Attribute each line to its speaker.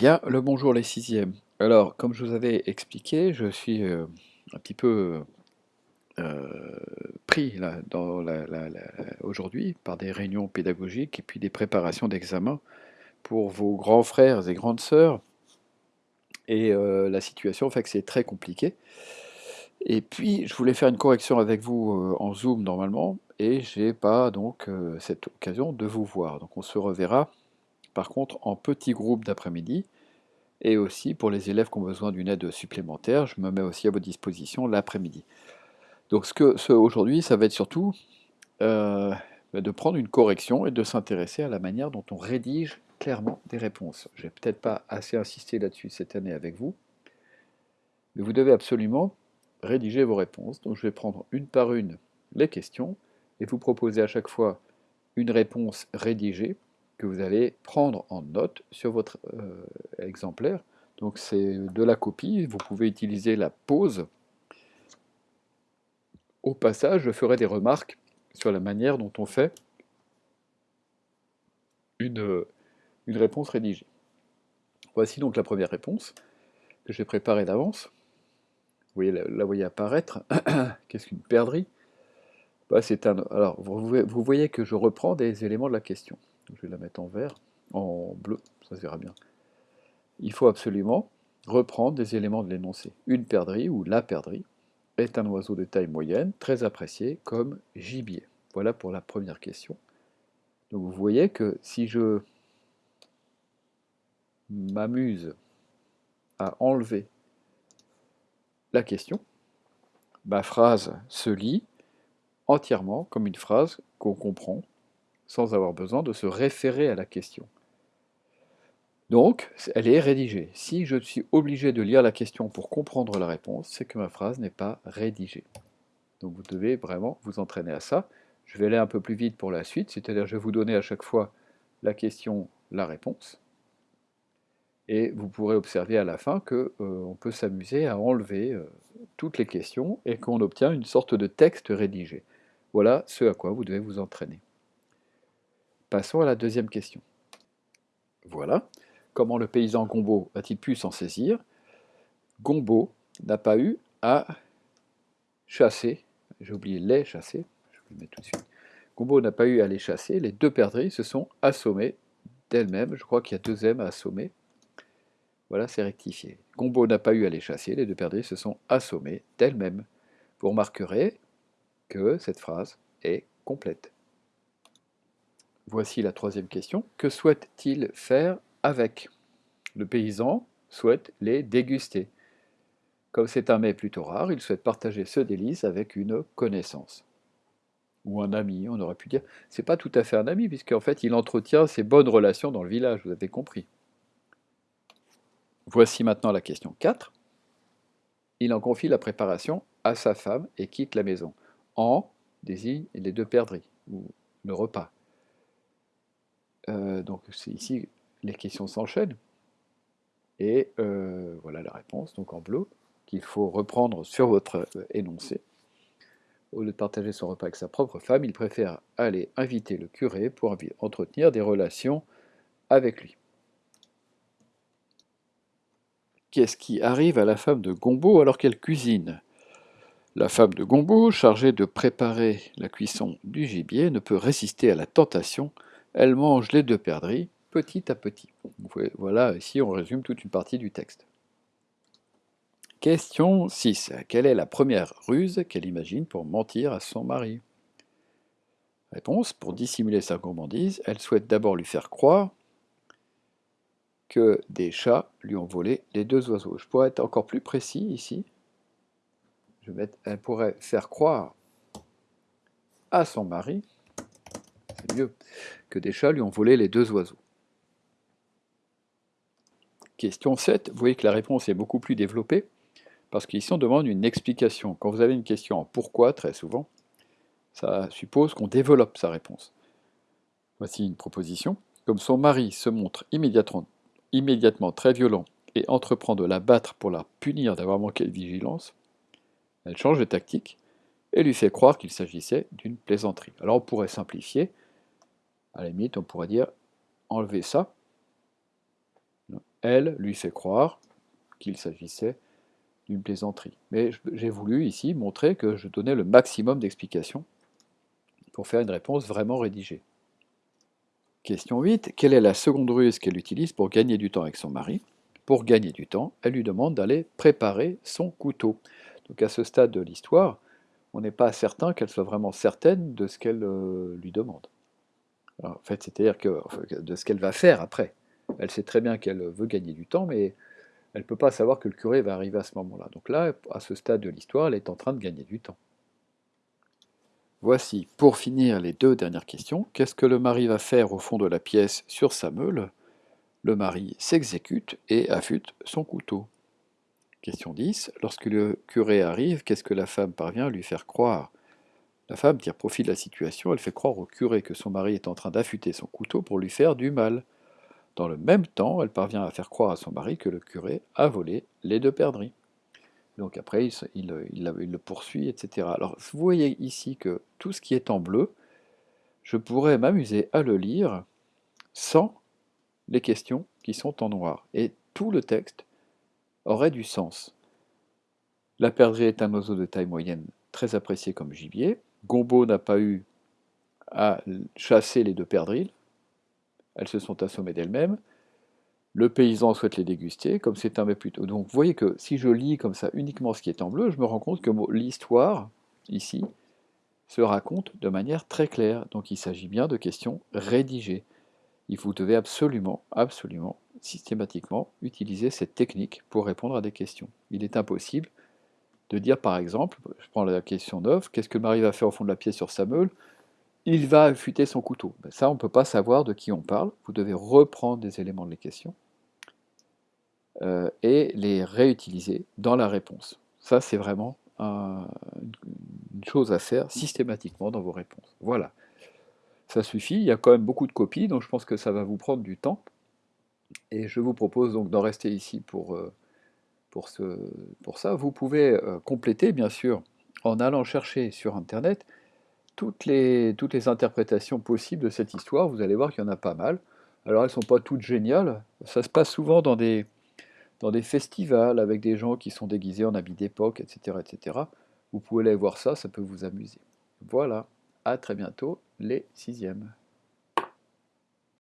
Speaker 1: Bien, le bonjour les sixièmes. Alors, comme je vous avais expliqué, je suis euh, un petit peu euh, pris là, aujourd'hui par des réunions pédagogiques et puis des préparations d'examen pour vos grands frères et grandes sœurs. Et euh, la situation fait que c'est très compliqué. Et puis, je voulais faire une correction avec vous en Zoom normalement, et j'ai pas donc cette occasion de vous voir. Donc, on se reverra par contre en petits groupes d'après-midi. Et aussi pour les élèves qui ont besoin d'une aide supplémentaire, je me mets aussi à votre disposition l'après-midi. Donc ce que ce, aujourd'hui, ça va être surtout euh, de prendre une correction et de s'intéresser à la manière dont on rédige clairement des réponses. Je n'ai peut-être pas assez insisté là-dessus cette année avec vous, mais vous devez absolument rédiger vos réponses. Donc je vais prendre une par une les questions et vous proposer à chaque fois une réponse rédigée que vous allez prendre en note sur votre euh, exemplaire. Donc c'est de la copie, vous pouvez utiliser la pause. Au passage, je ferai des remarques sur la manière dont on fait une, réponse rédigée. Voici donc la première réponse que j'ai préparée d'avance. Vous voyez, la, voyez apparaître. Qu'est-ce qu'une perdrix? Bah, un, Alors, vous voyez que je reprends des éléments de la question. Je vais la mettre en vert, en bleu, ça se verra bien. Il faut absolument reprendre des éléments de l'énoncé. Une perdrix ou la perdrix est un oiseau de taille moyenne, très apprécié comme gibier. Voilà pour la première question. Donc vous voyez que si je m'amuse à enlever la question, ma phrase se lit entièrement comme une phrase qu'on comprend sans avoir besoin de se référer à la question. Donc, elle est rédigée. Si je suis obligé de lire la question pour comprendre la réponse, c'est que ma phrase n'est pas rédigée. Donc vous devez vraiment vous entraîner à ça. Je vais aller un peu plus vite pour la suite, c'est-à-dire je vais vous donner à chaque fois la question, la réponse. Et vous pourrez observer à la fin qu'on euh, peut s'amuser à enlever euh, toutes les questions et qu'on obtient une sorte de texte rédigé. Voilà ce à quoi vous devez vous entraîner. Passons à la deuxième question. Voilà. Comment le paysan Gombo a-t-il pu s'en saisir? Gombo n'a pas eu à chasser, j'ai oublié les chasser, je vais le mettre tout de suite. Gombo n'a pas eu à les chasser, les deux perdrix se sont assommées d'elles-mêmes, je crois qu'il y a deux M à assommer. Voilà, c'est rectifié. Gombo n'a pas eu à les chasser, les deux perdrix se sont assommées d'elles-mêmes. Vous remarquerez que cette phrase est complète. Voici la troisième question. Que souhaite-t-il faire avec? Le paysan souhaite les déguster. Comme c'est un mets plutôt rare, il souhaite partager ce délice avec une connaissance. Ou un ami, on aurait pu dire. C'est pas tout à fait un ami, puisqu'en fait, il entretient ses bonnes relations dans le village, vous avez compris. Voici maintenant la question 4. Il en confie la préparation à sa femme et quitte la maison. En désigne les deux perdrix, ou le repas. Euh, donc ici, les questions s'enchaînent. Et euh, voilà la réponse, donc en bleu, qu'il faut reprendre sur votre énoncé. Au lieu de partager son repas avec sa propre femme, il préfère aller inviter le curé pour entretenir des relations avec lui. Qu'est-ce qui arrive à la femme de Gombo alors qu'elle cuisine? La femme de Gombo, chargée de préparer la cuisson du gibier, ne peut résister à la tentation. Elle mange les deux perdrix petit à petit. Voilà, ici on résume toute une partie du texte. Question 6. Quelle est la première ruse qu'elle imagine pour mentir à son mari? Réponse. Pour dissimuler sa gourmandise, elle souhaite d'abord lui faire croire que des chats lui ont volé les deux oiseaux. Je pourrais être encore plus précis ici. Elle pourrait faire croire à son mari, mieux, que des chats lui ont volé les deux oiseaux. Question 7, vous voyez que la réponse est beaucoup plus développée, parce qu'ici on demande une explication. Quand vous avez une question en pourquoi, très souvent, ça suppose qu'on développe sa réponse. Voici une proposition. Comme son mari se montre immédiatement, immédiatement très violent et entreprend de la battre pour la punir d'avoir manqué de vigilance, elle change de tactique et lui fait croire qu'il s'agissait d'une plaisanterie. Alors on pourrait simplifier, à la limite on pourrait dire enlever ça, elle lui fait croire qu'il s'agissait d'une plaisanterie. Mais j'ai voulu ici montrer que je donnais le maximum d'explications pour faire une réponse vraiment rédigée. Question 8. Quelle est la seconde ruse qu'elle utilise pour gagner du temps avec son mari? Pour gagner du temps, elle lui demande d'aller préparer son couteau. Donc à ce stade de l'histoire, on n'est pas certain qu'elle soit vraiment certaine de ce qu'elle euh, lui demande. En fait, c'est-à-dire de ce qu'elle va faire après. Elle sait très bien qu'elle veut gagner du temps, mais elle ne peut pas savoir que le curé va arriver à ce moment-là. Donc là, à ce stade de l'histoire, elle est en train de gagner du temps. Voici, pour finir, les deux dernières questions. Qu'est-ce que le mari va faire au fond de la pièce sur sa meule? Le mari s'exécute et affûte son couteau. Question 10. Lorsque le curé arrive, qu'est-ce que la femme parvient à lui faire croire? La femme tire profit de la situation, elle fait croire au curé que son mari est en train d'affûter son couteau pour lui faire du mal. Dans le même temps, elle parvient à faire croire à son mari que le curé a volé les deux perdrix. Donc après, il, le poursuit, etc. Alors vous voyez ici que tout ce qui est en bleu, je pourrais m'amuser à le lire sans les questions qui sont en noir. Et tout le texte aurait du sens. La perdrix est un oiseau de taille moyenne très apprécié comme gibier. Gombo n'a pas eu à chasser les deux perdrix, elles se sont assommées d'elles-mêmes. Le paysan souhaite les déguster, comme c'est un mais plutôt. Donc vous voyez que si je lis comme ça uniquement ce qui est en bleu, je me rends compte que l'histoire, ici, se raconte de manière très claire. Donc il s'agit bien de questions rédigées. Il vous devez absolument, absolument systématiquement utiliser cette technique pour répondre à des questions. Il est impossible de dire par exemple, je prends la question 9, qu'est-ce que Marie va faire au fond de la pièce sur sa meule Il va affûter son couteau. Ben, ça, on ne peut pas savoir de qui on parle. Vous devez reprendre des éléments de les questions euh, et les réutiliser dans la réponse. Ça, c'est vraiment une chose à faire systématiquement dans vos réponses. Voilà. Ça suffit, il y a quand même beaucoup de copies, donc je pense que ça va vous prendre du temps. Et je vous propose donc d'en rester ici pour, euh, pour, ça. Vous pouvez euh, compléter, bien sûr, en allant chercher sur Internet toutes les, interprétations possibles de cette histoire. Vous allez voir qu'il y en a pas mal. Alors elles ne sont pas toutes géniales. Ça se passe souvent dans des, dans des festivals avec des gens qui sont déguisés en habits d'époque, etc., etc. Vous pouvez aller voir ça, ça peut vous amuser. Voilà, à très bientôt, les sixièmes.